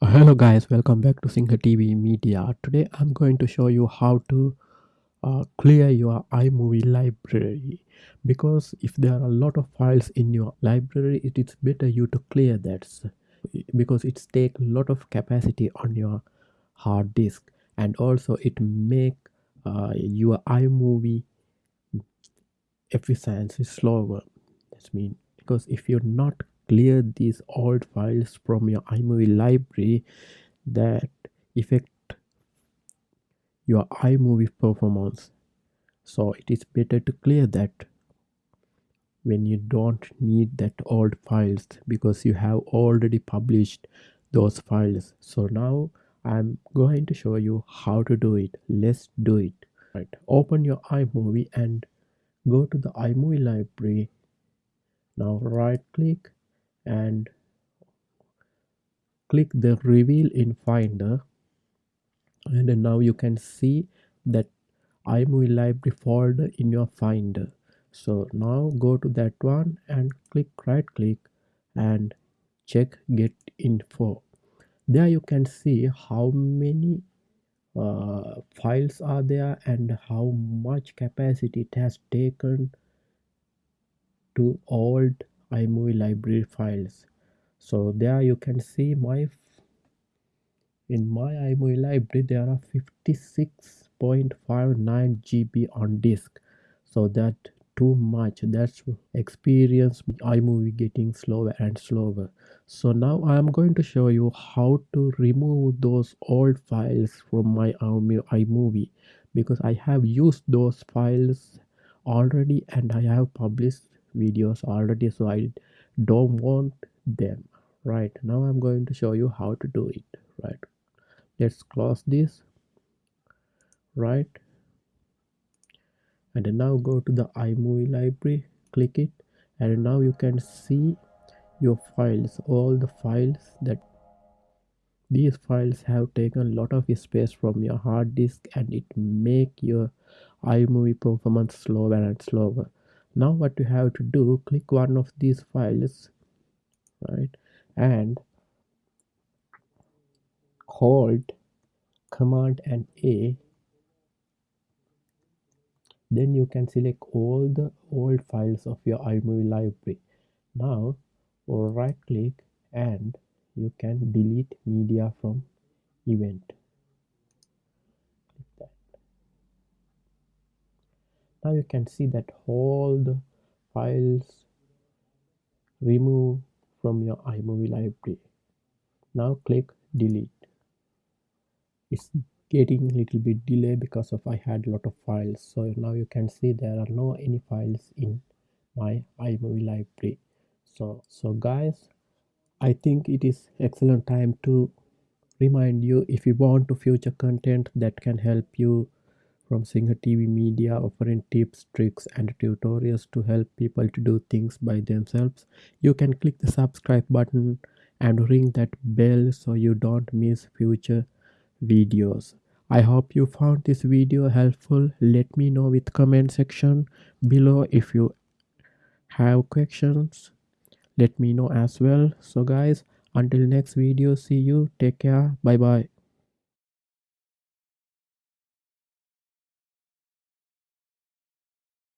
Uh, hello guys, welcome back to Singer TV Media. Today I'm going to show you how to uh, clear your iMovie library because if there are a lot of files in your library it is better you to clear that because it take a lot of capacity on your hard disk and also it make uh, your iMovie efficiency slower. That's mean because if you're not clear these old files from your iMovie library that affect your iMovie performance. So it is better to clear that when you don't need that old files because you have already published those files. So now I'm going to show you how to do it. Let's do it. Right. Open your iMovie and go to the iMovie library. Now right click and click the reveal in finder. And now you can see that iMovie library folder in your finder. So now go to that one and click right click and check get info. There you can see how many uh, files are there and how much capacity it has taken to old iMovie library files so there you can see my In my iMovie library, there are 56.59 GB on disk. So that too much. That's experience iMovie getting slower and slower. So now I am going to show you how to remove those old files from my iMovie because I have used those files already and I have published videos already so I don't want them right? Now I'm going to show you how to do it right? Let's close this right? And now go to the iMovie library click it and now you can see your files all the files that these files have taken a lot of space from your hard disk and it make your iMovie performance slower and slower now what you have to do click one of these files right? And hold command and a. Then you can select all the old files of your iMovie library. Now or right click and you can delete media from event Click that. Now you can see that all the files remove from your iMovie library. Now click delete. It's getting a little bit delay because of I had a lot of files. So now you can see there are no any files in my iMovie library. So so guys I think it is excellent time to remind you if you want to future content that can help you from Singer TV Media offering tips, tricks and tutorials to help people to do things by themselves. You can click the subscribe button and ring that bell so you don't miss future videos. I hope you found this video helpful. Let me know with comment section below if you have questions. Let me know as well. So guys, until next video, see you. Take care. Bye bye.